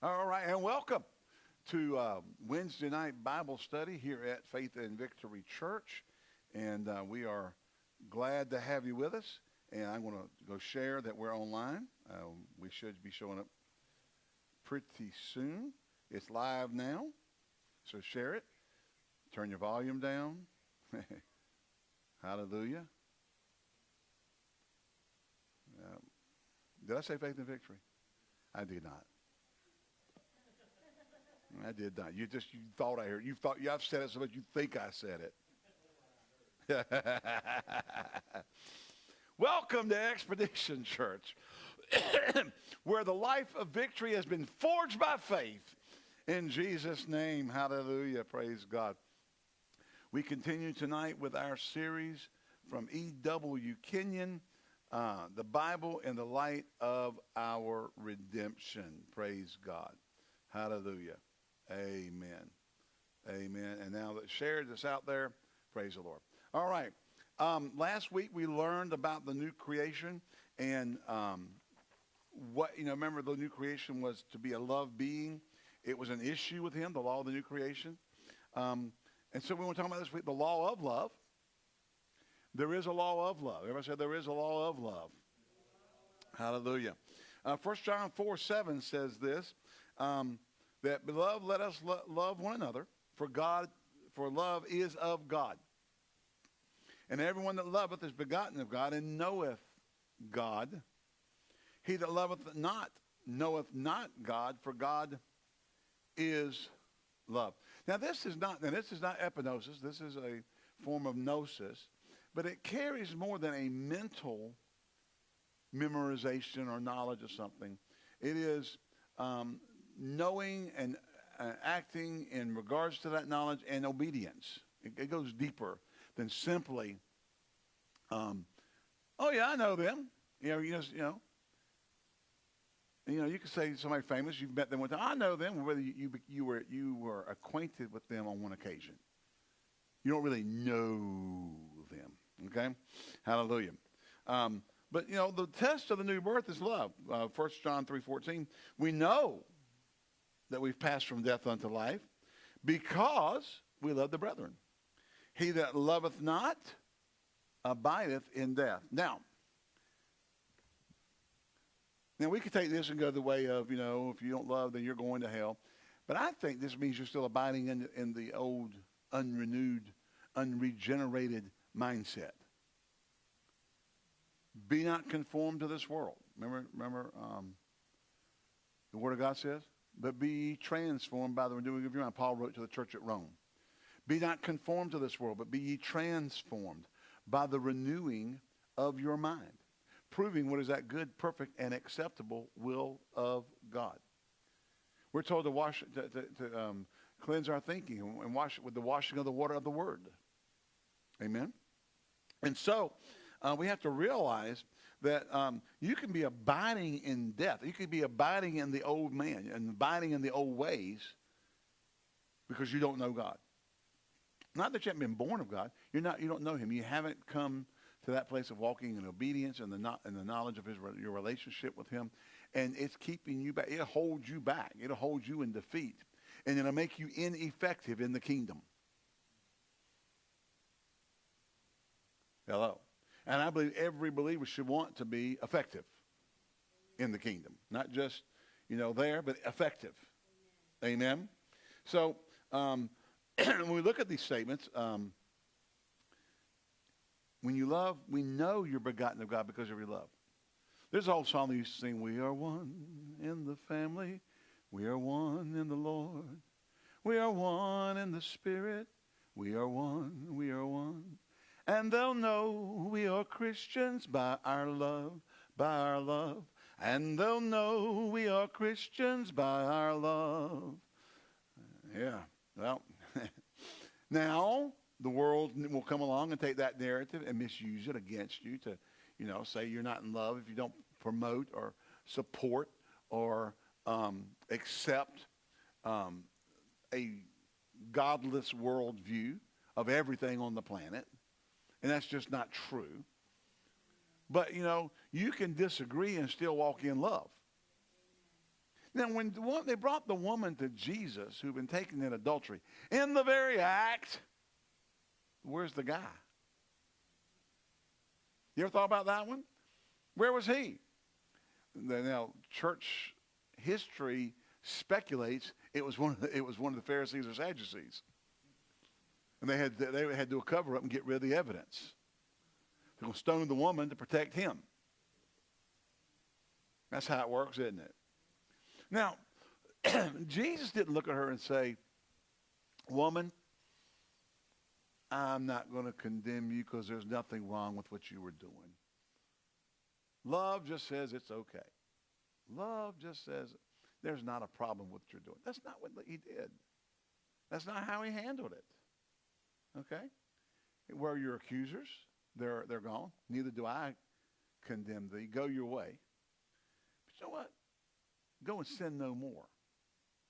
All right, and welcome to uh, Wednesday night Bible study here at Faith and Victory Church. And uh, we are glad to have you with us. And I'm going to go share that we're online. Uh, we should be showing up pretty soon. It's live now, so share it. Turn your volume down. Hallelujah. Um, did I say faith and victory? I did not. I did not. You just you thought I heard. You thought you I've said it so much you think I said it. Welcome to Expedition Church, where the life of victory has been forged by faith. In Jesus' name, hallelujah. Praise God. We continue tonight with our series from E.W. Kenyon, uh, The Bible in the Light of Our Redemption. Praise God. Hallelujah. Amen. Amen. And now that share this out there, praise the Lord. All right. Um, last week we learned about the new creation and um, what, you know, remember the new creation was to be a love being. It was an issue with him, the law of the new creation. Um, and so we want to talk about this week, the law of love. There is a law of love. Everybody said there is a law of love. Hallelujah. Uh, 1 John 4, 7 says this. Um, that beloved let us lo- love one another for god for love is of god. And everyone that loveth is begotten of god and knoweth god. He that loveth not knoweth not god for god is love. Now this is not now this is not epignosis this is a form of gnosis but it carries more than a mental memorization or knowledge of something. It is um, knowing and uh, acting in regards to that knowledge and obedience. It, it goes deeper than simply, um, oh yeah, I know them. You know, you know, you know. You know, you could say somebody famous. You've met them one time. I know them. Whether you, you, you were you were acquainted with them on one occasion, you don't really know them. Okay, Hallelujah. Um, but you know, the test of the new birth is love. Uh, 1 John three fourteen. We know that we've passed from death unto life because we love the brethren. He that loveth not abideth in death. Now, now we could take this and go the way of, you know, if you don't love, then you're going to hell. But I think this means you're still abiding in, in the old, unrenewed, unregenerated mindset. Be not conformed to this world. Remember, remember um, the Word of God says? But be ye transformed by the renewing of your mind. Paul wrote to the church at Rome. Be not conformed to this world, but be ye transformed by the renewing of your mind, proving what is that good, perfect, and acceptable will of God. We're told to wash, to, to, to um, cleanse our thinking and wash it with the washing of the water of the Word. Amen. And so uh, we have to realize that um, you can be abiding in death. You could be abiding in the old man and abiding in the old ways because you don't know God. Not that you haven't been born of God. You're not. You don't know Him. You haven't come to that place of walking in obedience and the not and the knowledge of His your relationship with Him, and it's keeping you back. It'll hold you back. It'll hold you in defeat, and it'll make you ineffective in the kingdom. Hello. And I believe every believer should want to be effective in the kingdom. Not just, you know, there, but effective. Amen. Amen? So um, when we look at these statements, um, when you love, we know you're begotten of God because of your love. There's an old song that used to sing, We are one in the family. We are one in the Lord. We are one in the Spirit. We are one. We are one and they'll know we are Christians by our love, by our love. And they'll know we are Christians by our love. Yeah, well, now the world will come along and take that narrative and misuse it against you to, you know, say you're not in love if you don't promote or support or um, accept um, a godless worldview of everything on the planet. And that's just not true. But, you know, you can disagree and still walk in love. Now, when they brought the woman to Jesus who'd been taken in adultery, in the very act, where's the guy? You ever thought about that one? Where was he? Now, church history speculates it was one of the, it was one of the Pharisees or Sadducees, and they had they had to do a cover up and get rid of the evidence. They're going to stone the woman to protect him. That's how it works, isn't it? Now, Jesus didn't look at her and say, Woman, I'm not going to condemn you because there's nothing wrong with what you were doing. Love just says it's okay. Love just says there's not a problem with what you're doing. That's not what he did. That's not how he handled it. Okay? Where are your accusers? They're, they're gone. Neither do I condemn thee. Go your way. But you know what? Go and sin no more.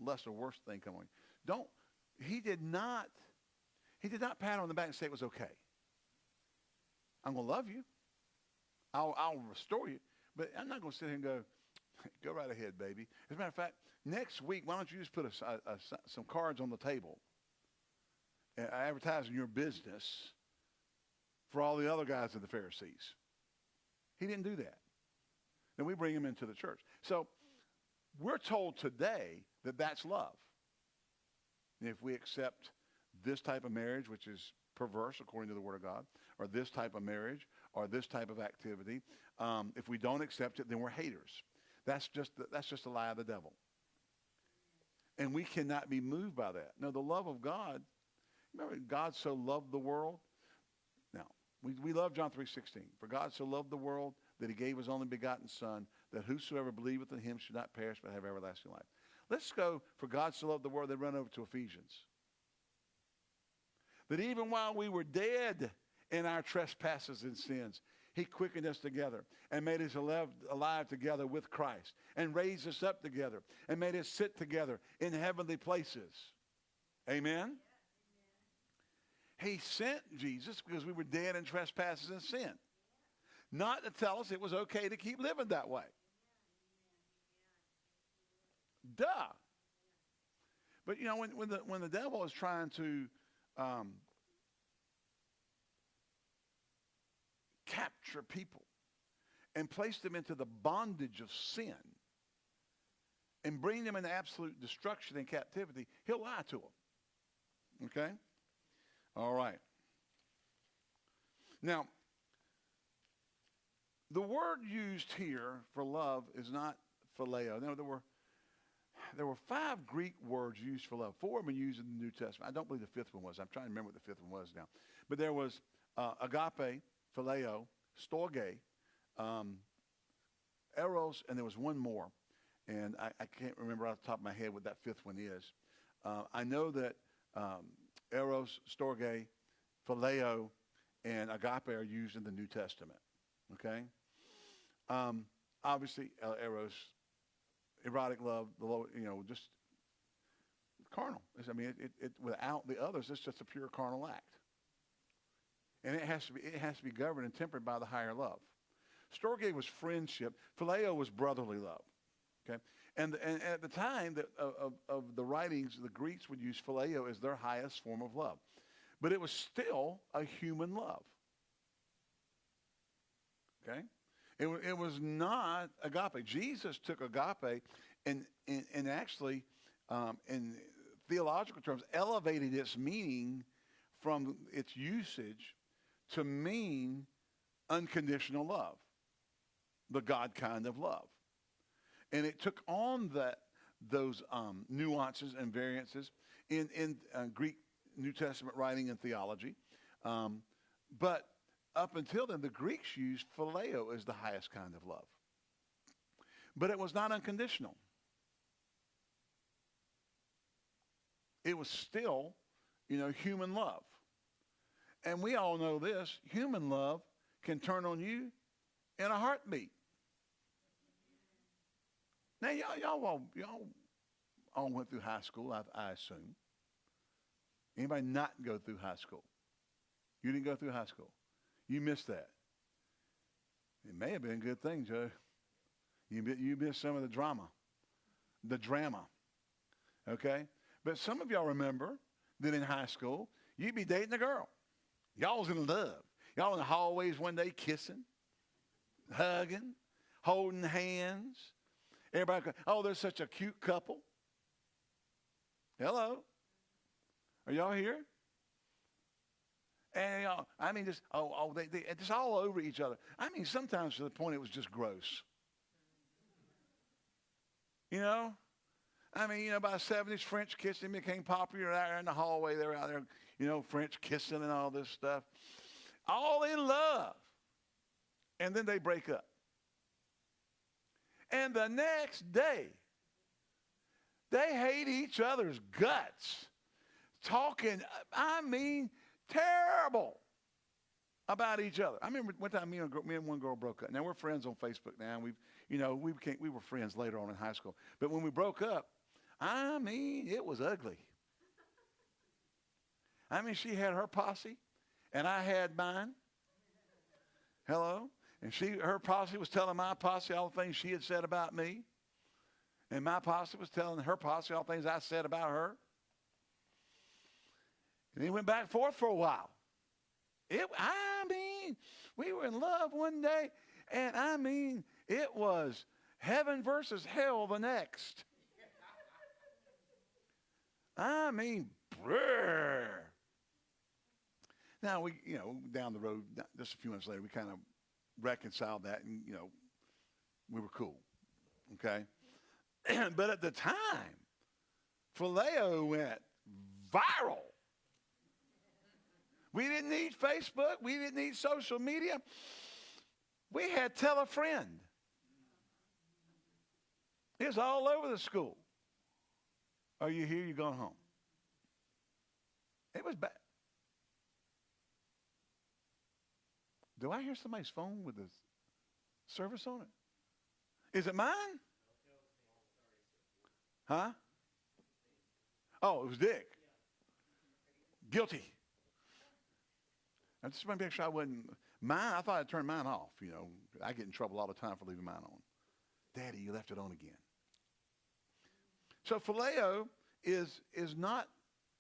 Less or worse thing come coming. Don't. He did not. He did not pat on the back and say it was okay. I'm going to love you. I'll, I'll restore you. But I'm not going to sit here and go, go right ahead, baby. As a matter of fact, next week, why don't you just put a, a, a, some cards on the table advertising your business for all the other guys of the Pharisees. He didn't do that. Then we bring him into the church. So we're told today that that's love. If we accept this type of marriage, which is perverse according to the Word of God, or this type of marriage, or this type of activity, um, if we don't accept it, then we're haters. That's just, the, that's just a lie of the devil. And we cannot be moved by that. No, the love of God, remember, God so loved the world Now, we, we love John 3.16. For God so loved the world that he gave his only begotten son, that whosoever believeth in him should not perish but have everlasting life. Let's go, for God so loved the world, then run over to Ephesians. That even while we were dead in our trespasses and sins, he quickened us together and made us alive together with Christ and raised us up together and made us sit together in heavenly places. Amen? He sent Jesus because we were dead in trespasses and sin. Not to tell us it was okay to keep living that way. Duh. But you know, when, when the when the devil is trying to um, capture people and place them into the bondage of sin and bring them into absolute destruction and captivity, he'll lie to them. Okay? All right. Now, the word used here for love is not phileo. No, there were there were five Greek words used for love. Four of them used in the New Testament. I don't believe the fifth one was. I'm trying to remember what the fifth one was now. But there was uh, agape, phileo, storge, um, eros, and there was one more. And I, I, can't remember off the top of my head what that fifth one is. Uh, I know that um, eros, storge, phileo, and agape are used in the New Testament. Okay? Um, obviously, eros, erotic love, the low, you know, just carnal. I mean, it, it, it, without the others, it's just a pure carnal act. And it has to be, it has to be governed and tempered by the higher love. Storge was friendship. Phileo was brotherly love. Okay? And, and at the time that, of, of the writings, the Greeks would use phileo as their highest form of love. But it was still a human love. Okay? It, it was not agape. Jesus took agape and, and, and actually, um, in theological terms, elevated its meaning from its usage to mean unconditional love, the God kind of love. And it took on that those um, nuances and variances in, in uh, Greek New Testament writing and theology. Um, but up until then, the Greeks used phileo as the highest kind of love. But it was not unconditional. It was still, you know, human love. And we all know this human love can turn on you in a heartbeat. Now, y'all, y'all, all, y'all all went through high school, I, I assume. Anybody not go through high school? You didn't go through high school. You missed that. It may have been a good thing, Joe. You, you missed some of the drama the drama. Okay? But some of y'all remember that in high school, you'd be dating a girl. Y'all was in love. Y'all in the hallways one day kissing, hugging, holding hands. Everybody, oh, they're such a cute couple. Hello. Are y'all here? And know, I mean, just oh, oh, they, they just all over each other. I mean, sometimes to the point it was just gross. You know, I mean, you know, by the 70s, French kissing became popular out there in the hallway. They were out there, you know, French kissing and all this stuff. All in love. And then they break up. And the next day, they hate each other's guts. Talking, I mean, terrible about each other. I remember one time me and, girl, me and one girl broke up. Now we're friends on Facebook now. We've, you know, we became, we were friends later on in high school. But when we broke up, I mean, it was ugly. I mean, she had her posse, and I had mine. Hello, and she, her posse was telling my posse all the things she had said about me, and my posse was telling her posse all the things I said about her. And he went back and forth for a while. It, I mean, we were in love one day, and I mean, it was heaven versus hell the next. I mean, brr. Now we, you know, down the road, just a few months later, we kind of reconciled that, and you know, we were cool. Okay, but at the time, Phileo went viral. We didn't need Facebook. We didn't need social media. We had tell a friend. It was all over the school. Are you here? You're going home? It was bad. Do I hear somebody's phone with a service on it? Is it mine? Huh? Oh, it was Dick. Guilty. I just want to make sure I wasn't mine. I thought I'd turn mine off. You know, I get in trouble all the time for leaving mine on. Daddy, you left it on again. So phileo is is not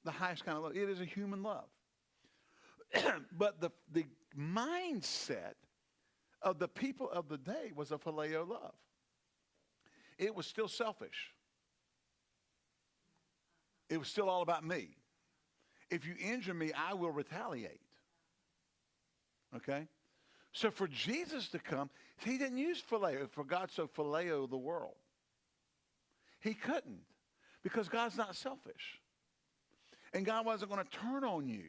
the highest kind of love. It is a human love. but the the mindset of the people of the day was a phileo love. It was still selfish. It was still all about me. If you injure me, I will retaliate. Okay? So for Jesus to come, he didn't use phileo, for God so phileo the world. He couldn't because God's not selfish. And God wasn't going to turn on you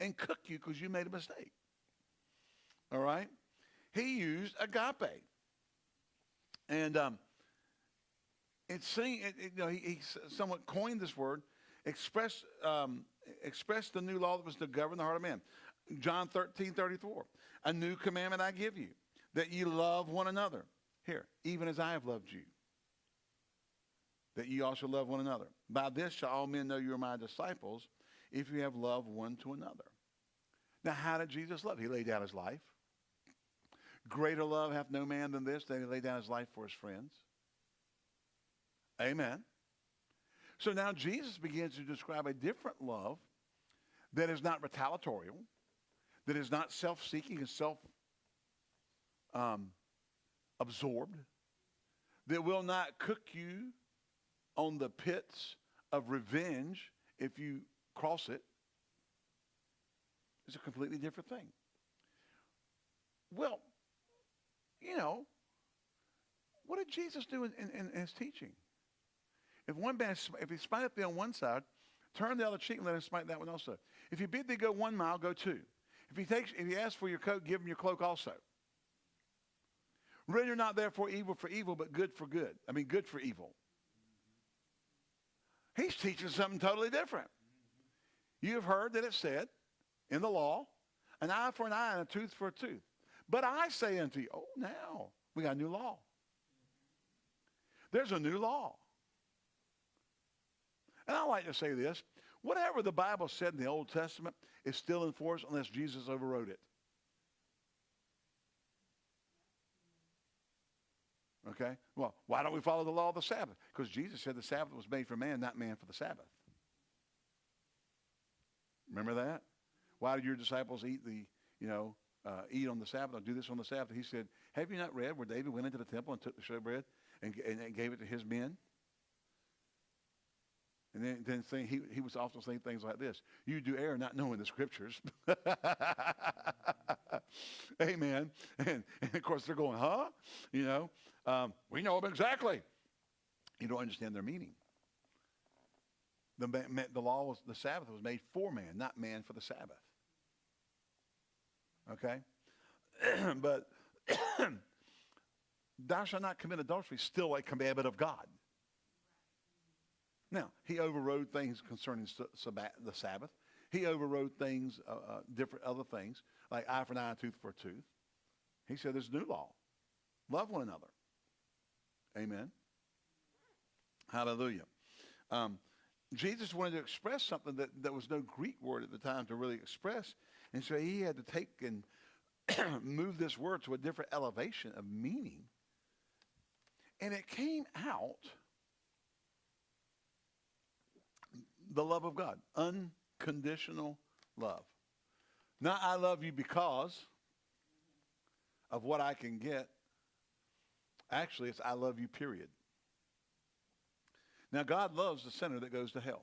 and cook you because you made a mistake. All right? He used agape. And um, it's saying, it, it, you know, he, he, somewhat coined this word, express, um, express the new law that was to govern the heart of man. John 13, 34. A new commandment I give you, that ye love one another. Here, even as I have loved you, that ye also love one another. By this shall all men know you are my disciples, if you have love one to another. Now, how did Jesus love? He laid down his life. Greater love hath no man than this, that he laid down his life for his friends. Amen. So now Jesus begins to describe a different love that is not retaliatorial, that is not self seeking and self um, absorbed, that will not cook you on the pits of revenge if you cross it. It's a completely different thing. Well, you know, what did Jesus do in, in, in his teaching? If one man, if he smite up thee on one side, turn the other cheek and let him smite that one also. If he bid thee go one mile, go two. If he takes, if he asks for your coat, give him your cloak also. Render not therefore evil for evil, but good for good. I mean, good for evil. He's teaching something totally different. You have heard that it said in the law, an eye for an eye and a tooth for a tooth. But I say unto you, oh, now we got a new law. There's a new law. And I like to say this whatever the Bible said in the Old Testament is still in force unless Jesus overrode it. Okay? Well, why don't we follow the law of the Sabbath? Because Jesus said the Sabbath was made for man, not man for the Sabbath. Remember that? Why did your disciples eat the, you know, uh, eat on the Sabbath or do this on the Sabbath? He said, have you not read where David went into the temple and took the showbread and, and, and gave it to his men? And then, then saying, he, he was also saying things like this You do err not knowing the scriptures. Amen. And, and, of course, they're going, Huh? You know, um, we know them exactly. You don't understand their meaning. The, the law was, the Sabbath was made for man, not man for the Sabbath. Okay? but thou shalt not commit adultery, still a commandment of God. Now, he overrode things concerning the Sabbath. He overrode things, uh, uh, different other things, like eye for an eye, tooth for a tooth. He said there's a new law. Love one another. Amen. Hallelujah. Um, Jesus wanted to express something that there was no Greek word at the time to really express. And so he had to take and move this word to a different elevation of meaning. And it came out the love of God, unconditional love. Not I love you because of what I can get. Actually, it's I love you, period. Now, God loves the sinner that goes to hell.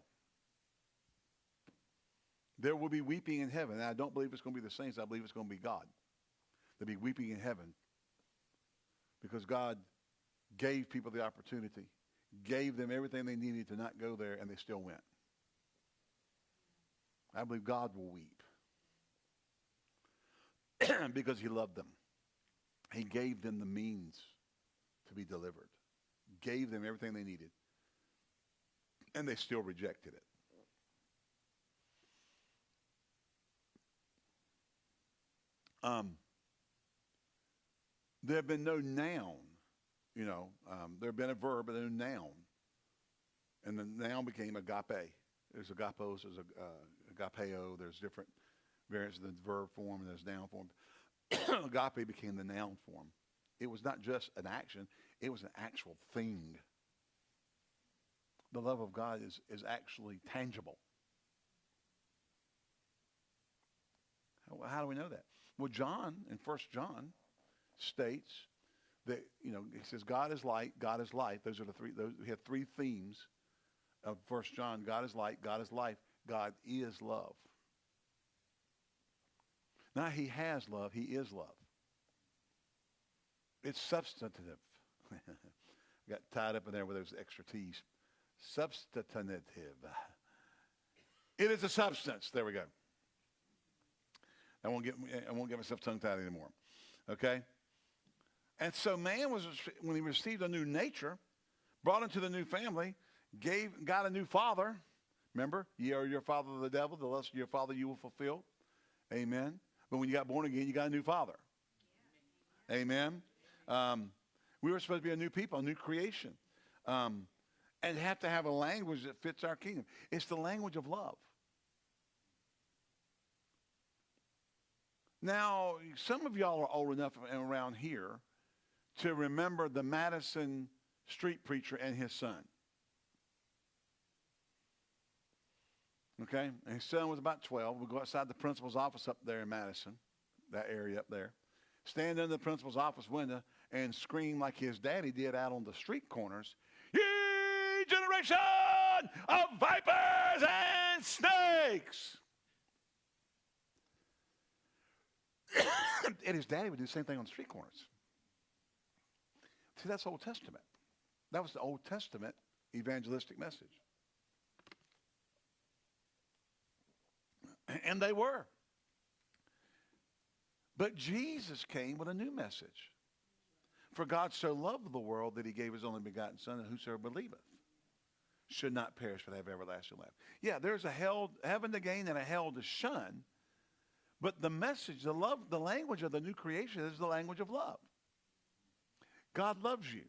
There will be weeping in heaven. And I don't believe it's going to be the saints. I believe it's going to be God. There'll be weeping in heaven because God gave people the opportunity, gave them everything they needed to not go there, and they still went. I believe God will weep because he loved them. He gave them the means to be delivered, gave them everything they needed, and they still rejected it. Um, there have been no noun, you know, um, there have been a verb and a noun. And the noun became agape. There's agapos, there's a, uh, agapeo, there's different variants of the verb form and there's noun form. agape became the noun form. It was not just an action, it was an actual thing. The love of God is, is actually tangible. How, how do we know that? Well, John in First John states that you know he says God is light, God is life. Those are the three. Those we have three themes of First John. God is light, God is life, God is love. Now he has love, he is love. It's substantive. Got tied up in there with those extra T's. Substantive. It is a substance. There we go. I won't get I won't get myself tongue tied anymore. Okay? And so man was when he received a new nature, brought into the new family, gave got a new father. Remember, ye are your father the devil, the lust of your father you will fulfill. Amen. But when you got born again, you got a new father. Yeah. Amen. Um, we were supposed to be a new people, a new creation. Um, and have to have a language that fits our kingdom. It's the language of love. Now, some of y'all are old enough around here to remember the Madison street preacher and his son. Okay? And his son was about 12. We go outside the principal's office up there in Madison, that area up there. Stand in the principal's office window and scream like his daddy did out on the street corners. Generation of vipers and snakes! and his daddy would do the same thing on the street corners. See, that's Old Testament. That was the Old Testament evangelistic message. And they were. But Jesus came with a new message. For God so loved the world that he gave his only begotten Son, and whosoever believeth should not perish but have everlasting life. Yeah, there's a hell, heaven to gain and a hell to shun. But the message, the love, the language of the new creation is the language of love. God loves you.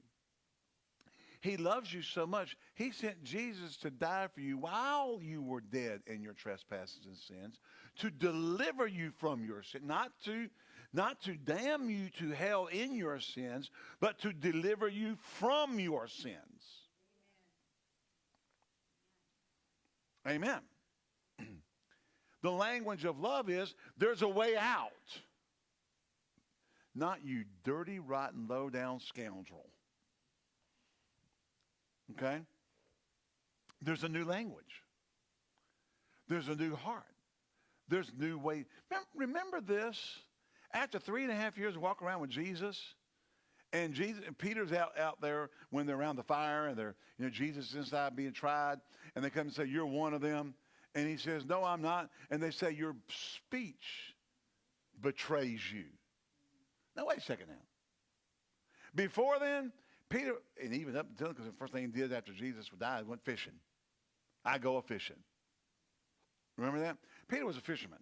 He loves you so much. He sent Jesus to die for you while you were dead in your trespasses and sins, to deliver you from your sin, not to not to damn you to hell in your sins, but to deliver you from your sins. Amen. the language of love is there's a way out. Not you dirty, rotten, low down scoundrel. Okay? There's a new language. There's a new heart. There's new way. Remember this? After three and a half years of walking around with Jesus, and Jesus and Peter's out, out there when they're around the fire and they're, you know, Jesus is inside being tried, and they come and say, You're one of them. And he says, No, I'm not. And they say, Your speech betrays you. Now wait a second now. Before then, Peter, and even up until because the first thing he did after Jesus would die, he went fishing. I go a fishing. Remember that? Peter was a fisherman.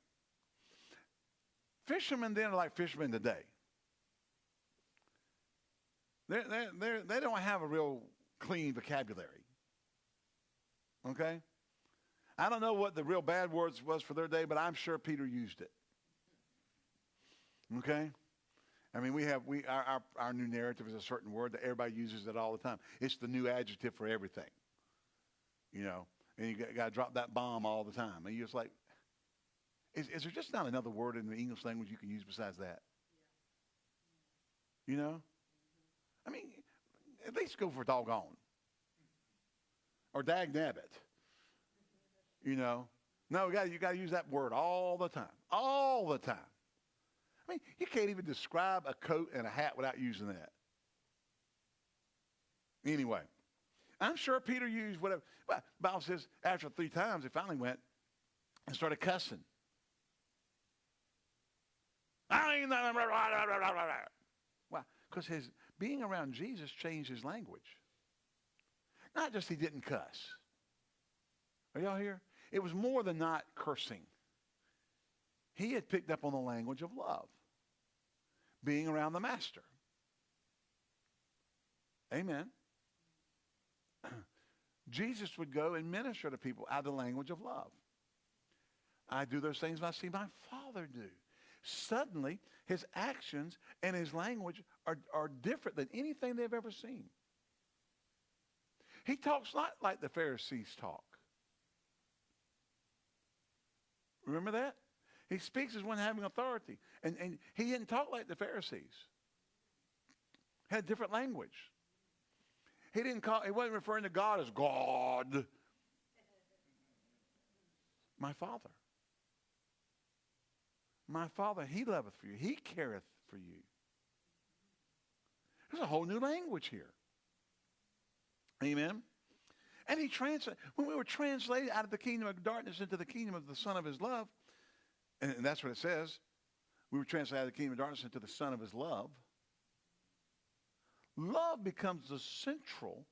Fishermen then are like fishermen today. They're, they're, they're, they don't have a real clean vocabulary. Okay? I don't know what the real bad words was for their day, but I'm sure Peter used it. Okay? I mean, we have we our, our, our new narrative is a certain word that everybody uses it all the time. It's the new adjective for everything. You know, and you got, got to drop that bomb all the time. And you're just like, is, is there just not another word in the English language you can use besides that? You know? I mean, at least go for doggone. Or dag nabbit. You know? No, you got you got to use that word all the time. All the time. I mean, you can't even describe a coat and a hat without using that. Anyway, I'm sure Peter used whatever. But Bible says after three times, he finally went and started cussing. Why? Because his being around Jesus changed his language. Not just he didn't cuss. Are y'all here? It was more than not cursing. He had picked up on the language of love, being around the master. Amen. Jesus would go and minister to people out of the language of love. I do those things I see my Father do. Suddenly, his actions and his language are, are different than anything they've ever seen. He talks not like the Pharisees talk. Remember that? He speaks as one having authority. And, and he didn't talk like the Pharisees. Had different language. He didn't call, he wasn't referring to God as God. My Father. My Father, He loveth for you. He careth for you. There's a whole new language here. Amen. And he translated, when we were translated out of the kingdom of darkness into the kingdom of the Son of his love, and that's what it says, we were translated out of the kingdom of darkness into the Son of his love love becomes the central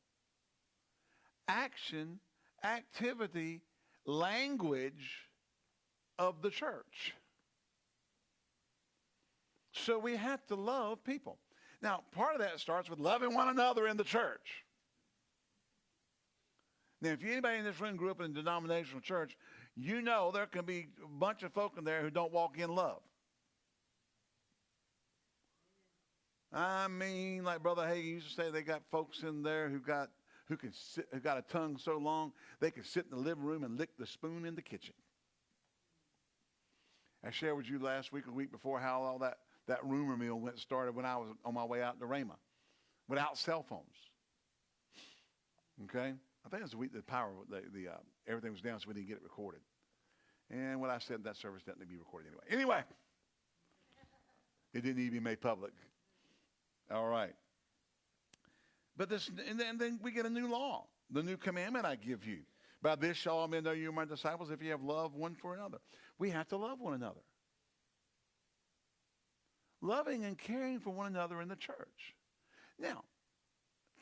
action, activity, language of the church. So we have to love people. Now, part of that starts with loving one another in the church. Now, if anybody in this room grew up in a denominational church, you know there can be a bunch of folk in there who don't walk in love. I mean, like Brother Hagin used to say, they got folks in there who got who can sit, who got a tongue so long they can sit in the living room and lick the spoon in the kitchen. I shared with you last week, a week before, how all that, that rumor mill went started when I was on my way out to Rhema, without cell phones. Okay, I think it was the week the power, the, the uh, everything was down, so we didn't get it recorded. And what I said that service didn't need to be recorded anyway. Anyway, it didn't need to be made public all right. But this, and then, and then we get a new law, the new commandment I give you. By this shall all men know you are my disciples if you have love one for another. We have to love one another. Loving and caring for one another in the church. Now,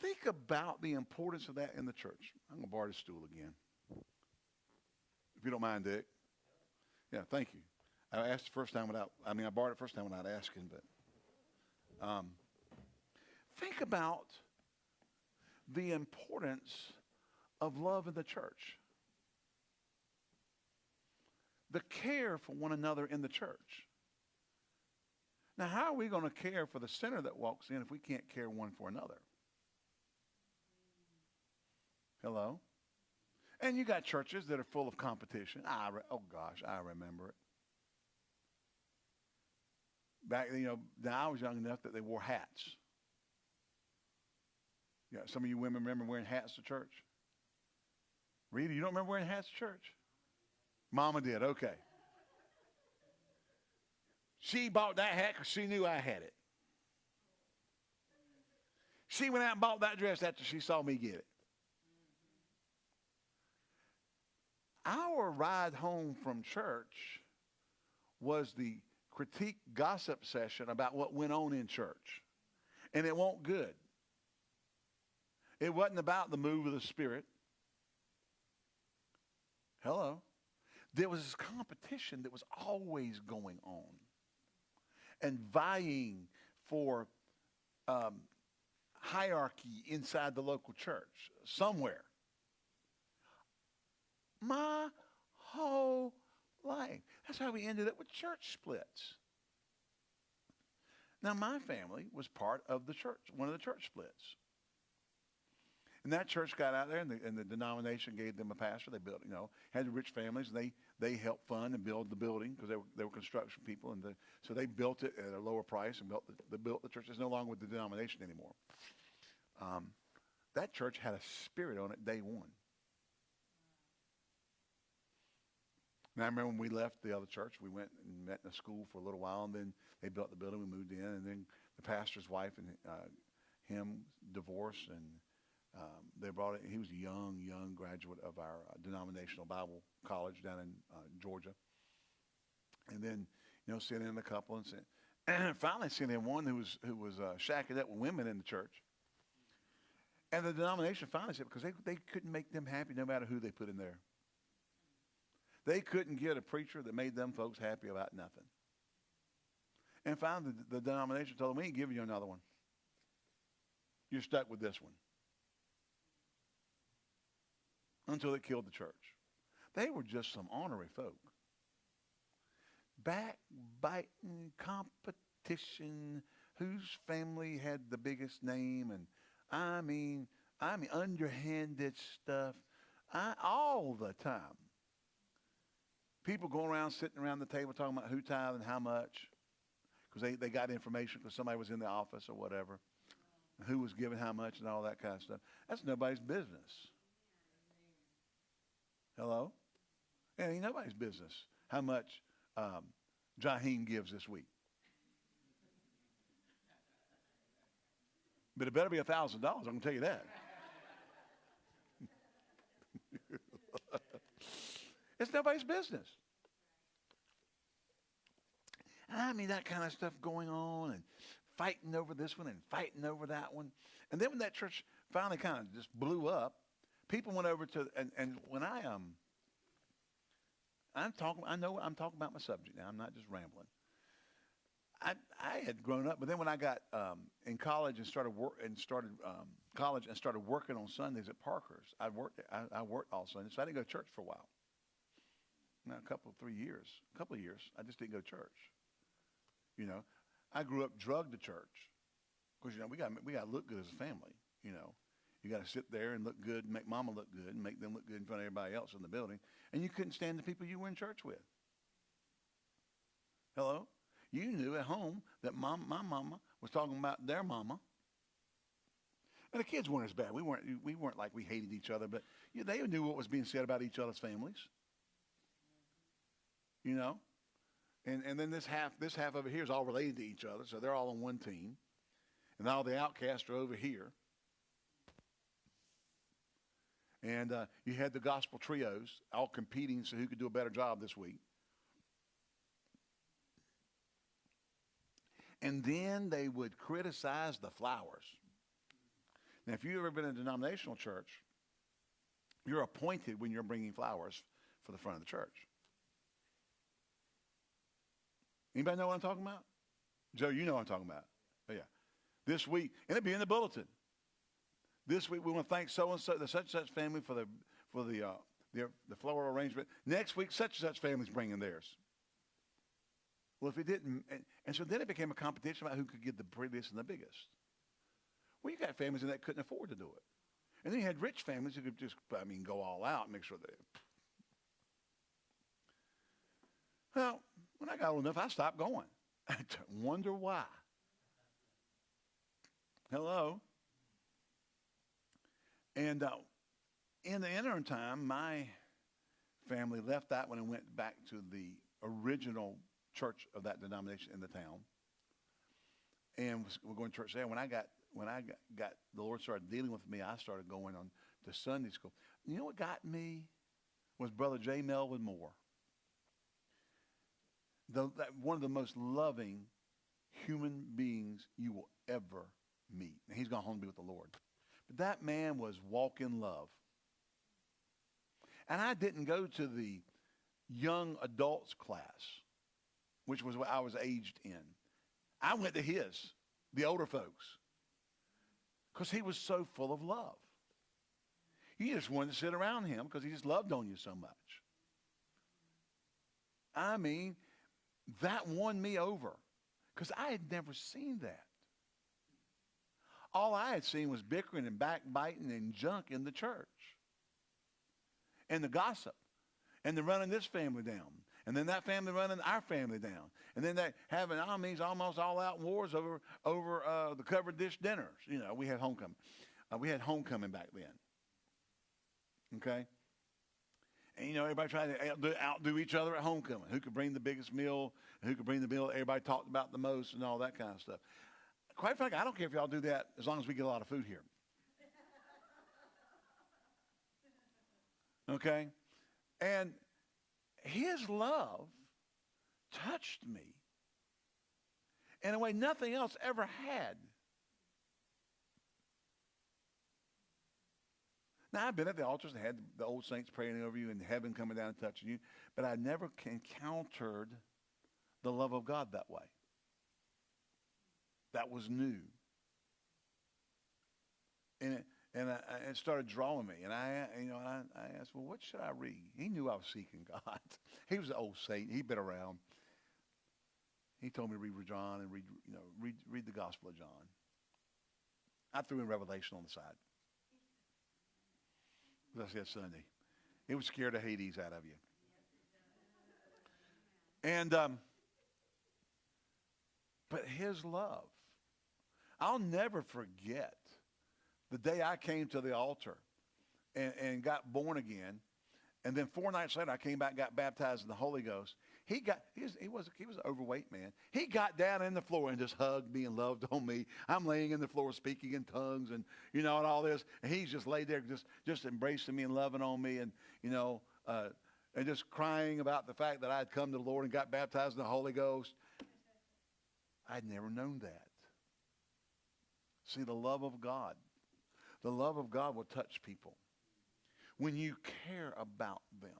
think about the importance of that in the church. I'm going to borrow the stool again. If you don't mind, Dick. Yeah, thank you. I asked the first time without, I mean, I borrowed it first time without asking, but um, Think about the importance of love in the church. The care for one another in the church. Now, how are we going to care for the sinner that walks in if we can't care one for another? Hello? And you got churches that are full of competition. I re- oh gosh, I remember it. Back, you know, now I was young enough that they wore hats. Yeah, some of you women remember wearing hats to church. Rita, you don't remember wearing hats to church? Mama did. Okay. She bought that hat because she knew I had it. She went out and bought that dress after she saw me get it. Our ride home from church was the critique gossip session about what went on in church. And it won't good. It wasn't about the move of the Spirit. Hello. There was this competition that was always going on and vying for um, hierarchy inside the local church somewhere. My whole life. That's how we ended up with church splits. Now, my family was part of the church, one of the church splits. And that church got out there, and the, and the denomination gave them a pastor. They built, you know, had rich families, and they, they helped fund and build the building because they were, they were construction people. And the, so they built it at a lower price and built the, they built the church. It's no longer with the denomination anymore. Um, that church had a spirit on it day one. And I remember when we left the other church, we went and met in a school for a little while, and then they built the building. We moved in, and then the pastor's wife and uh, him divorced, and um, they brought it. He was a young, young graduate of our uh, denominational Bible college down in uh, Georgia. And then, you know, sent in a couple, and, sent, finally sent in one who was who was uh, shacking up with women in the church. And the denomination finally said because they they couldn't make them happy no matter who they put in there. They couldn't get a preacher that made them folks happy about nothing. And finally, the, the denomination told them, we ain't giving you another one. You're stuck with this one. Until it killed the church. They were just some ornery folk. Backbiting, competition, whose family had the biggest name, and I mean, I mean, underhanded stuff, I, all the time people going around sitting around the table talking about who tithed and how much because they, they got information because somebody was in the office or whatever who was giving how much and all that kind of stuff that's nobody's business hello it ain't nobody's business how much um, gives this week but it better be a thousand dollars I'm going to tell you that It's nobody's business. I mean, that kind of stuff going on and fighting over this one and fighting over that one. And then when that church finally kind of just blew up, people went over to, and, and when I, um, I'm talking, I know I'm talking about my subject now. I'm not just rambling. I, I had grown up, but then when I got um, in college and started work and started um, college and started working on Sundays at Parker's, I worked I, I worked all Sundays, so I didn't go to church for a while. Now, a couple, three years, a couple of years, I just didn't go to church. You know, I grew up drugged to church because you know we got we got to look good as a family. You know, you got to sit there and look good, and make mama look good, and make them look good in front of everybody else in the building. And you couldn't stand the people you were in church with. Hello, you knew at home that mom, my mama was talking about their mama. And the kids weren't as bad. We weren't we weren't like we hated each other, but you they knew what was being said about each other's families. You know, and, and then this half, this half over here is all related to each other, so they're all on one team. And all the outcasts are over here. And uh, you had the gospel trios all competing so who could do a better job this week. And then they would criticize the flowers. Now, if you've ever been in a denominational church, you're appointed when you're bringing flowers for the front of the church. Anybody know what I'm talking about? Joe, you know what I'm talking about. Oh, yeah. This week, and it'll be in the bulletin. This week, we want to thank so and so, the such and such family for the for the uh, the, the floral arrangement. Next week, such and such family's bringing theirs. Well, if it didn't, and, and so then it became a competition about who could get the prettiest and the biggest. Well, you got families that couldn't afford to do it. And then you had rich families who could just, I mean, go all out and make sure they. Well, when I got old enough, I stopped going. I wonder why. Hello. And uh, in the interim time, my family left that one and went back to the original church of that denomination in the town. And we're going to church there. When I got when I got, got the Lord started dealing with me, I started going on to Sunday school. You know what got me was Brother J. Melvin Moore. The, that, one of the most loving human beings you will ever meet. And he's gone home to be with the Lord. But that man was walking love. And I didn't go to the young adults class, which was what I was aged in. I went to his, the older folks because he was so full of love. You just wanted to sit around him because he just loved on you so much. I mean, that won me over because I had never seen that. All I had seen was bickering and backbiting and junk in the church. And the gossip. And the running this family down. And then that family running our family down. And then that having, mean, almost all out wars over, over uh, the covered dish dinners. You know, we had homecoming. Uh, we had homecoming back then. Okay? And, you know, everybody tried to outdo, outdo each other at homecoming. Who could bring the biggest meal, who could bring the meal everybody talked about the most and all that kind of stuff. Quite frankly, I don't care if y'all do that as long as we get a lot of food here. Okay? And his love touched me in a way nothing else ever had. Now, I've been at the altars and had the old saints praying over you and heaven coming down and touching you, but I never encountered the love of God that way. That was new. And it, and I, it started drawing me. And I, you know, I, I asked, well, what should I read? He knew I was seeking God. he was an old saint. He'd been around. He told me to read John and read, you know, read, read the Gospel of John. I threw in Revelation on the side. As I said Sunday. It would scare the Hades out of you. And, um, but his love, I'll never forget the day I came to the altar and, and got born again. And then four nights later, I came back, and got baptized in the Holy Ghost. He got he was he was he was an overweight man. He got down in the floor and just hugged me and loved on me. I'm laying in the floor speaking in tongues and you know and all this, and he's just laid there just just embracing me and loving on me and you know uh, and just crying about the fact that I had come to the Lord and got baptized in the Holy Ghost. I'd never known that. See the love of God. The love of God will touch people when you care about them.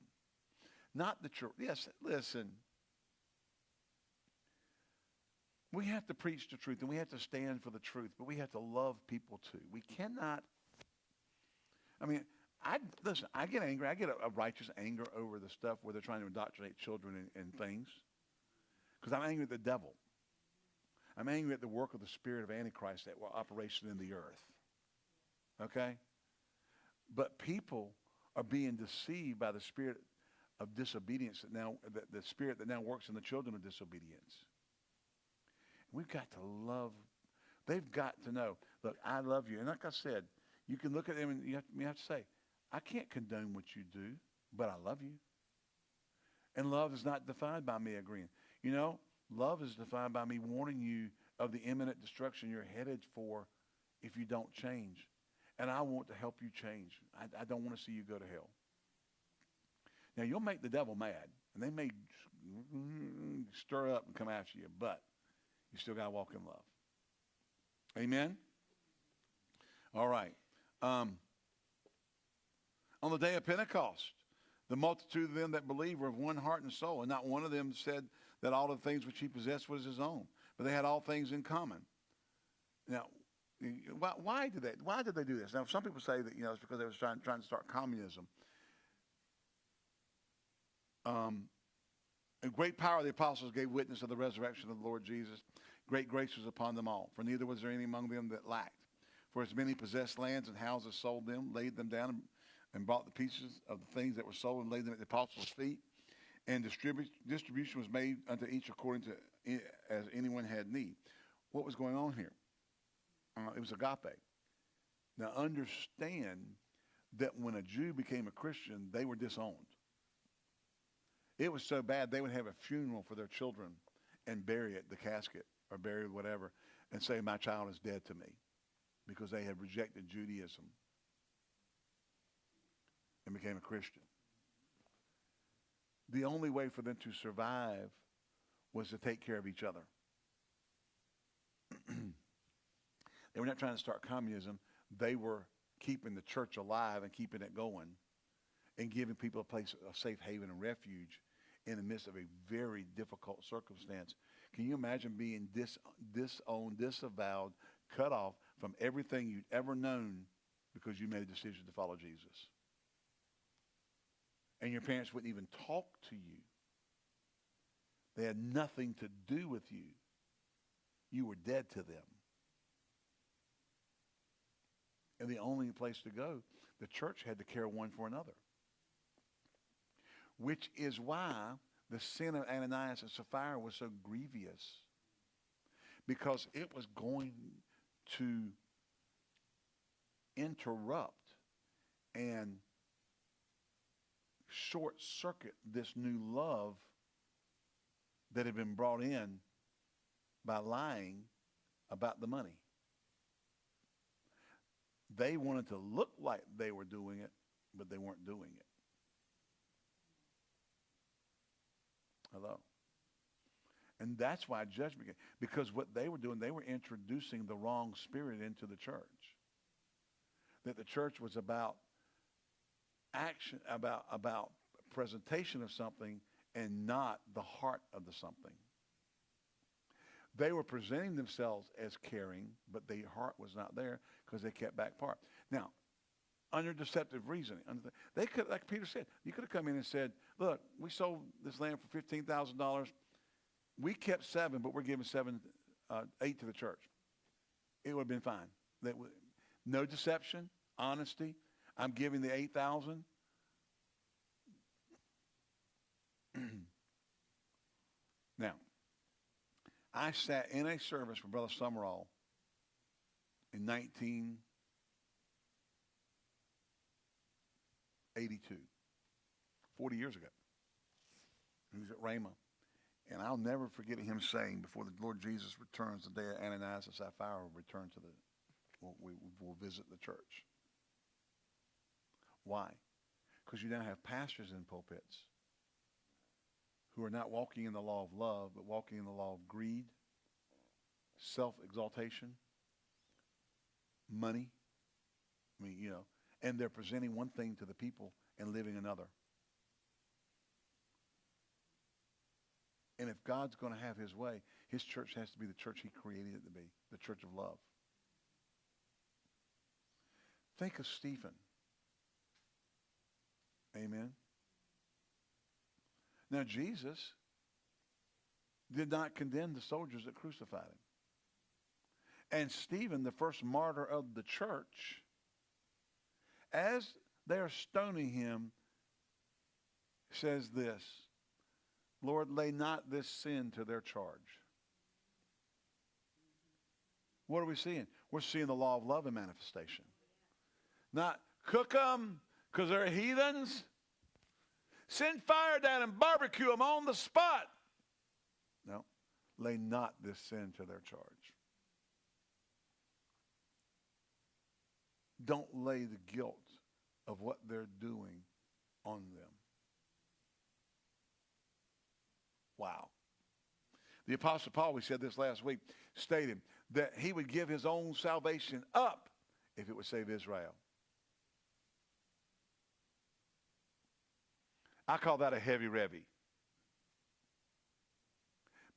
Not the church. Yes, listen. We have to preach the truth and we have to stand for the truth, but we have to love people too. We cannot. I mean, I listen. I get angry. I get a, a righteous anger over the stuff where they're trying to indoctrinate children and, and things, because I'm angry at the devil. I'm angry at the work of the spirit of Antichrist that were operation in the earth. Okay, but people are being deceived by the spirit of disobedience that now, the, the spirit that now works in the children of disobedience. We've got to love. They've got to know, look, I love you. And like I said, you can look at them and you have, you have to say, I can't condone what you do, but I love you. And love is not defined by me agreeing. You know, love is defined by me warning you of the imminent destruction you're headed for if you don't change. And I want to help you change. I, I don't want to see you go to hell. Now, you'll make the devil mad, and they may stir up and come after you, but you still got to walk in love. Amen? All right. Um, on the day of Pentecost, the multitude of them that believed were of one heart and soul, and not one of them said that all the things which he possessed was his own, but they had all things in common. Now, why, why did they? Why did they do this? Now, some people say that you know it's because they were trying, trying to start communism. Um, great power the apostles gave witness of the resurrection of the Lord Jesus. Great grace was upon them all, for neither was there any among them that lacked. For as many possessed lands and houses sold them, laid them down, and, and bought the pieces of the things that were sold and laid them at the apostles' feet. And distribu- distribution was made unto each according to as anyone had need. What was going on here? Uh, it was agape. Now understand that when a Jew became a Christian, they were disowned. It was so bad they would have a funeral for their children and bury it, the casket, or bury whatever, and say, My child is dead to me because they had rejected Judaism and became a Christian. The only way for them to survive was to take care of each other. they were not trying to start communism. They were keeping the church alive and keeping it going and giving people a place, a safe haven and refuge in the midst of a very difficult circumstance. Can you imagine being dis, disowned, disavowed, cut off from everything you'd ever known because you made a decision to follow Jesus? And your parents wouldn't even talk to you. They had nothing to do with you. You were dead to them. And the only place to go, the church had to care one for another. Which is why the sin of Ananias and Sapphira was so grievous. Because it was going to interrupt and short circuit this new love that had been brought in by lying about the money. They wanted to look like they were doing it, but they weren't doing it. Hello. And that's why judgment came. Because what they were doing, they were introducing the wrong spirit into the church. That the church was about action, about, about presentation of something and not the heart of the something. They were presenting themselves as caring, but their heart was not there because they kept back part. Now, under deceptive reasoning, they could, like Peter said, you could have come in and said, "Look, we sold this land for fifteen thousand dollars. We kept seven, but we're giving seven, uh, eight to the church." It would have been fine. That no deception, honesty. I'm giving the eight thousand. now, I sat in a service with Brother Sumrall in 1982, 40 years ago. He was at Rhema. And I'll never forget him saying, before the Lord Jesus returns, the day of Ananias and Sapphira return to the, will, we will visit the church. Why? Because you now have pastors in pulpits who are not walking in the law of love, but walking in the law of greed, self-exaltation, money. I mean, you know, and they're presenting one thing to the people and living another. And if God's going to have his way, his church has to be the church he created it to be, the church of love. Think of Stephen. Amen. Now, Jesus did not condemn the soldiers that crucified him. And Stephen, the first martyr of the church, as they are stoning him, says this Lord, lay not this sin to their charge. What are we seeing? We're seeing the law of love in manifestation. Not cook them because they're heathens. Send fire down and barbecue them on the spot. No, lay not this sin to their charge. Don't lay the guilt of what they're doing on them. Wow. The Apostle Paul, we said this last week, stated that he would give his own salvation up if it would save Israel. I call that a heavy revy.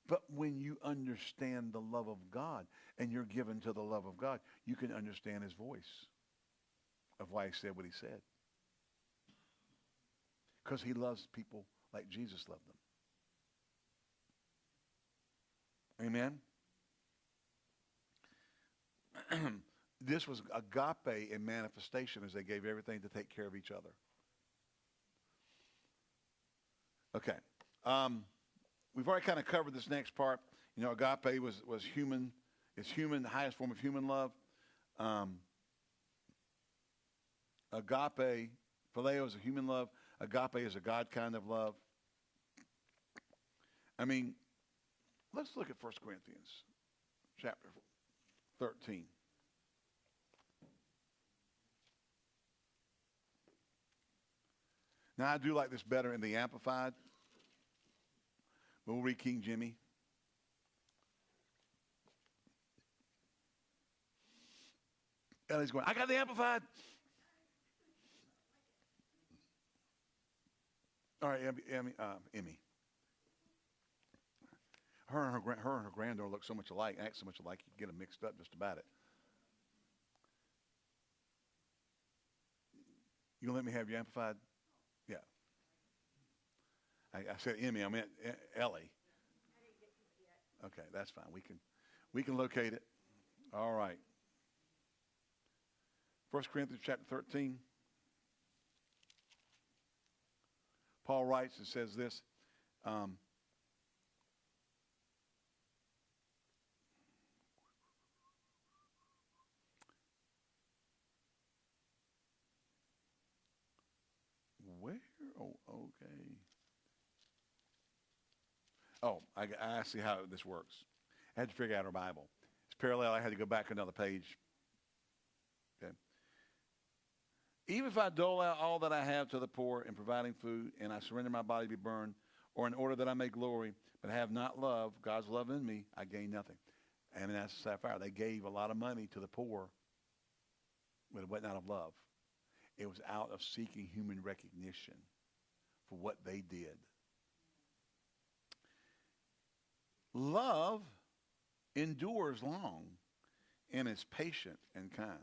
But when you understand the love of God and you're given to the love of God, you can understand his voice of why he said what he said. Because he loves people like Jesus loved them. Amen. this was agape in manifestation as they gave everything to take care of each other. Okay. Um, we've already kind of covered this next part. You know, agape was, was human. It's human, the highest form of human love. Um, agape, phileo is a human love. Agape is a God kind of love. I mean, let's look at 1 Corinthians chapter 13. Now, I do like this better in the Amplified. We'll read King Jimmy. Ellie's going, I got the Amplified. All right, Emmy. Uh, Emmy. Her and her, her and her granddaughter look so much alike, act so much alike, you get them mixed up just about it. You gonna let me have your amplified? I, I said Emmy. I meant Ellie. Okay, that's fine. We can, we can locate it. All right. 1 Corinthians chapter 13. Paul writes and says this. Um, where? Oh, okay. Oh, I, I see how this works. I had to figure out our Bible. It's parallel. I had to go back another page. Okay. Even if I dole out all that I have to the poor in providing food, and I surrender my body to be burned, or in order that I may glory, but have not love, God's love in me, I gain nothing. And that's Sapphire. They gave a lot of money to the poor, but it wasn't out of love. It was out of seeking human recognition for what they did. Love endures long and is patient and kind.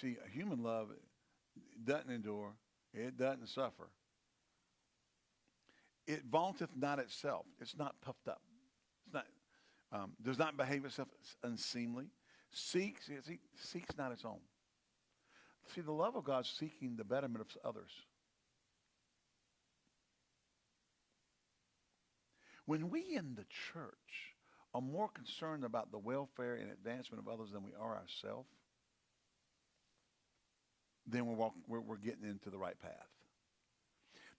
See, human love doesn't endure, it doesn't suffer. It vaunteth not itself. It's not puffed up. It's not, um, does not behave itself unseemly. Seeks, see, seeks not its own. See, the love of God seeking the betterment of others. When we in the church are more concerned about the welfare and advancement of others than we are ourselves, then we're, walking, we're, we're getting into the right path.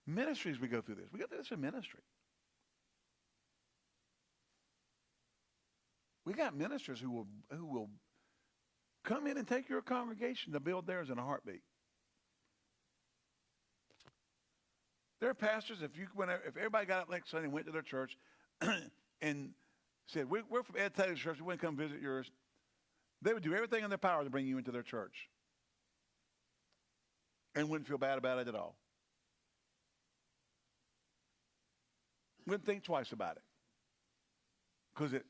Ministries, we go through this. We go through this in ministry. We got ministers who will, who will come in and take your congregation to build theirs in a heartbeat. There are pastors, if you if everybody got up next Sunday and went to their church and said, we're, we're from Ed Taylor's church, we want to come visit yours, they would do everything in their power to bring you into their church and wouldn't feel bad about it at all. Wouldn't think twice about it because it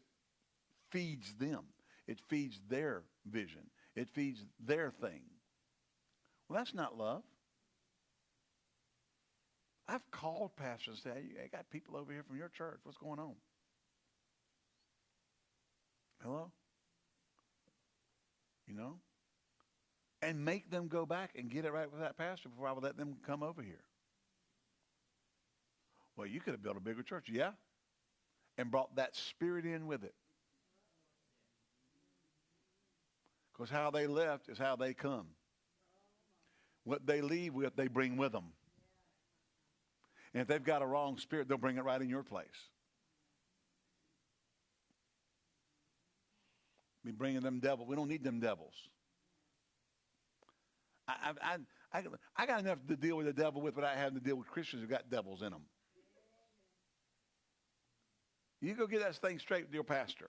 feeds them. It feeds their vision. It feeds their thing. Well, that's not love. I've called pastors and said, hey, I got people over here from your church. What's going on? Hello? You know? And make them go back and get it right with that pastor before I would let them come over here. Well, you could have built a bigger church. Yeah. And brought that spirit in with it. Because how they left is how they come. What they leave with, they bring with them. And if they've got a wrong spirit, they'll bring it right in your place. Be bringing them devils. We don't need them devils. I, I, I, I got enough to deal with the devil with without having to deal with Christians who got devils in them. You go get that thing straight with your pastor.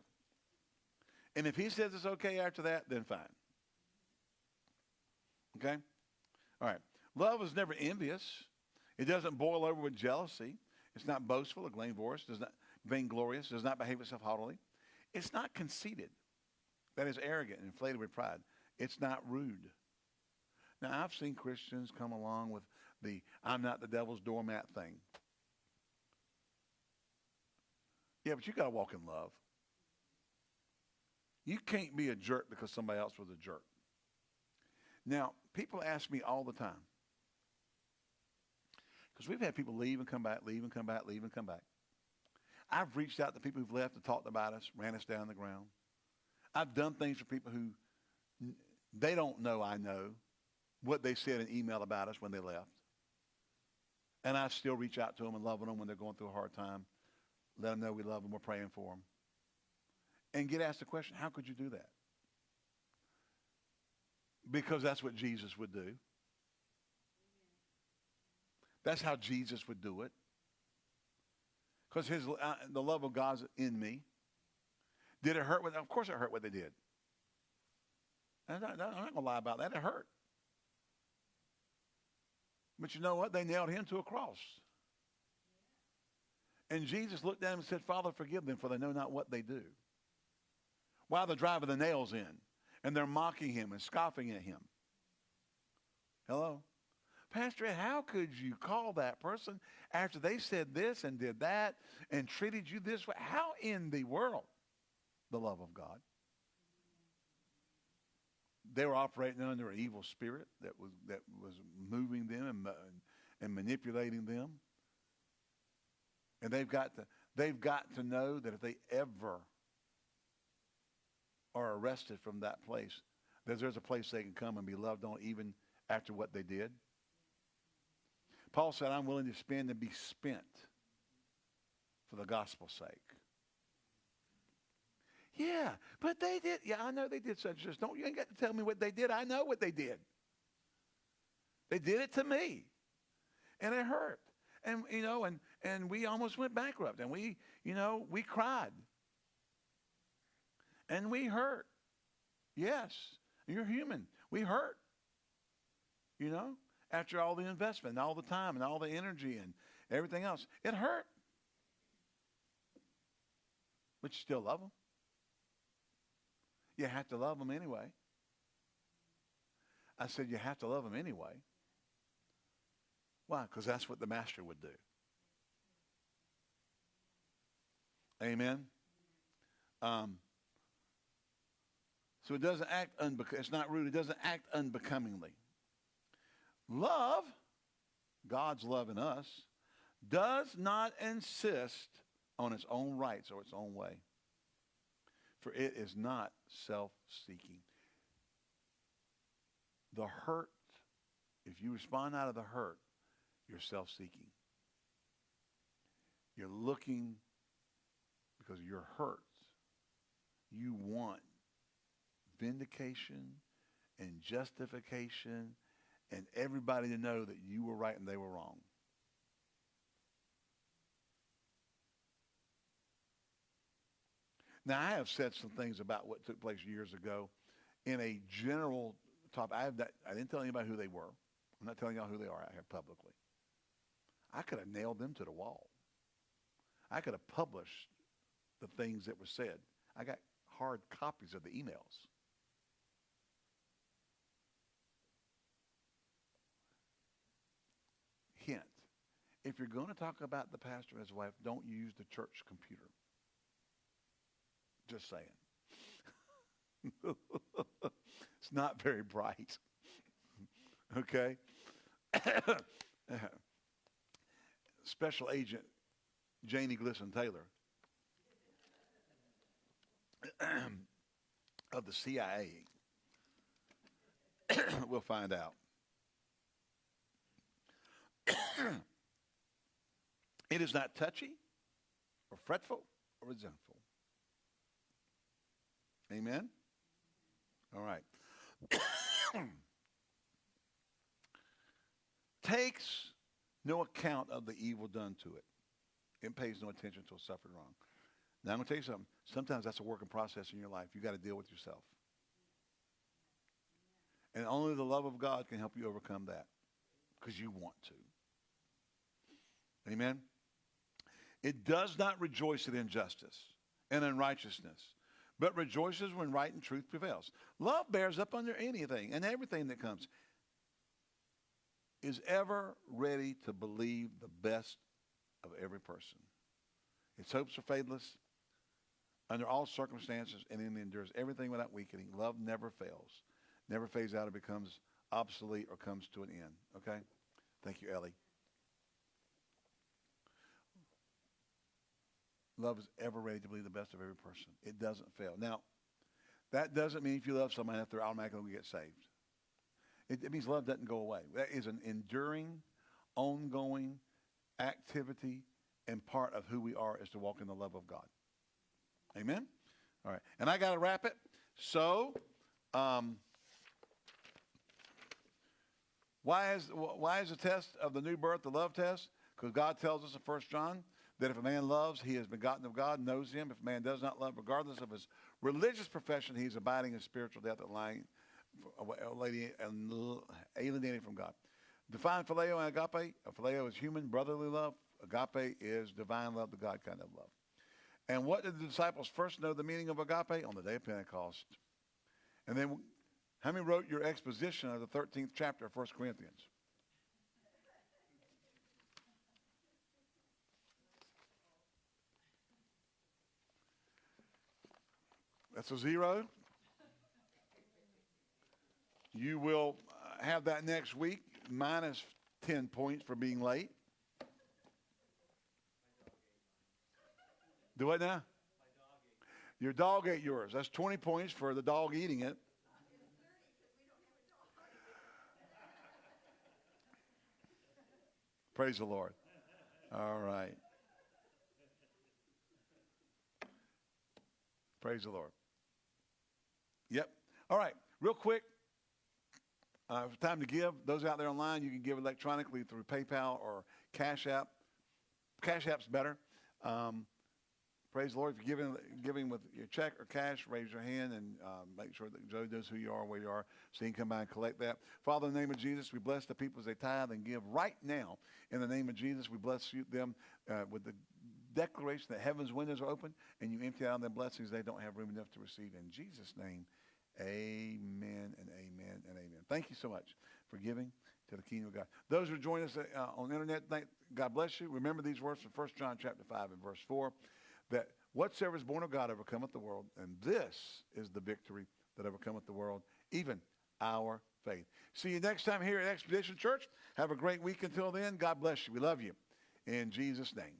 And if he says it's okay after that, then fine. Okay? All right. Love is never envious. It doesn't boil over with jealousy. It's not boastful or vainglorious, does not vainglorious, does not behave itself haughtily. It's not conceited. That is arrogant and inflated with pride. It's not rude. Now I've seen Christians come along with the I'm not the devil's doormat thing. Yeah, but you got to walk in love. You can't be a jerk because somebody else was a jerk. Now, people ask me all the time, because we've had people leave and come back, leave and come back, leave and come back. I've reached out to people who've left and talked about us, ran us down the ground. I've done things for people who they don't know I know what they said in email about us when they left. And I still reach out to them and love them when they're going through a hard time. Let them know we love them. We're praying for them. And get asked the question, how could you do that? Because that's what Jesus would do. That's how Jesus would do it. Because his uh, the love of God's in me. Did it hurt? What, of course it hurt what they did. I'm not, not going to lie about that. It hurt. But you know what? They nailed him to a cross. And Jesus looked at him and said, Father, forgive them, for they know not what they do. While they're driving the nails in, and they're mocking him and scoffing at him. Hello? Pastor, how could you call that person after they said this and did that and treated you this way? How in the world? The love of God. They were operating under an evil spirit that was, that was moving them and, and manipulating them. And they've got to, they've got to know that if they ever are arrested from that place, that there's a place they can come and be loved on even after what they did. Paul said, I'm willing to spend and be spent for the gospel's sake. Yeah, but they did. Yeah, I know they did such as Don't you ain't got to tell me what they did. I know what they did. They did it to me. And it hurt. And you know, and and we almost went bankrupt. And we, you know, we cried. And we hurt. Yes, you're human. We hurt. You know, after all the investment and all the time and all the energy and everything else, it hurt. But you still love them. You have to love them anyway. I said, you have to love them anyway. Why? Because that's what the master would do. Amen. Um, so it doesn't act unbec- it's not rude. It doesn't act unbecomingly. Love, God's love in us, does not insist on its own rights or its own way for it is not self-seeking. The hurt, if you respond out of the hurt, you're self-seeking. You're looking because you're hurt. You want vindication and justification and everybody to know that you were right and they were wrong. Now, I have said some things about what took place years ago in a general topic. I, have that, I didn't tell anybody who they were. I'm not telling y'all who they are out here publicly. I could have nailed them to the wall. I could have published the things that were said. I got hard copies of the emails. If you're going to talk about the pastor and his wife, don't use the church computer. Just saying. it's not very bright. okay? Special Agent Janie Glisson Taylor of the CIA. we'll find out. It is not touchy or fretful or resentful. Amen? All right. Takes no account of the evil done to it. It pays no attention to it suffered wrong. Now I'm going to tell you something. Sometimes that's a working process in your life. You got to deal with yourself. And only the love of God can help you overcome that because you want to. Amen? It does not rejoice at injustice and unrighteousness, but rejoices when right and truth prevails. Love bears up under anything and everything that comes. Is ever ready to believe the best of every person. Its hopes are faithless under all circumstances and it endures everything without weakening. Love never fails, never fades out or becomes obsolete or comes to an end. Okay? Thank you, Ellie. Love is ever ready to believe the best of every person. It doesn't fail. Now, that doesn't mean if you love somebody that they're automatically going to get saved. It, it means love doesn't go away. That is an enduring, ongoing activity and part of who we are is to walk in the love of God. Amen? All right. And I got to wrap it. So, um, why is, why is the test of the new birth the love test? Because God tells us in 1 John that if a man loves, he has begotten of God, knows him. If a man does not love, regardless of his religious profession, he's abiding in spiritual death, lying, alienating from God. Define phileo and agape. A phileo is human, brotherly love. Agape is divine love, the God kind of love. And what did the disciples first know the meaning of agape? On the day of Pentecost. And then, how many wrote your exposition of the 13th chapter of 1 Corinthians? That's a zero. You will have that next week, minus 10 points for being late. Do what now? Your dog ate yours. That's 20 points for the dog eating it. Praise the Lord. All right. Praise the Lord. Yep. All right. Real quick. Uh, time to give. Those out there online, you can give electronically through PayPal or Cash App. Cash App's better. Um, praise the Lord. If you're giving, giving with your check or cash, raise your hand and uh, make sure that Joe knows who you are, where you are, so he can come by and collect that. Father, in the name of Jesus, we bless the people as they tithe and give right now. In the name of Jesus, we bless you, them uh, with the declaration that heaven's windows are open and you empty out their blessings they don't have room enough to receive. In Jesus' name, Amen and amen and amen. Thank you so much for giving to the kingdom of God. Those who join us uh, on the internet, thank, God bless you. Remember these words from 1 John chapter 5 and verse 4, that whatsoever is born of God overcometh the world, and this is the victory that overcometh the world, even our faith. See you next time here at Expedition Church. Have a great week until then. God bless you. We love you. In Jesus' name.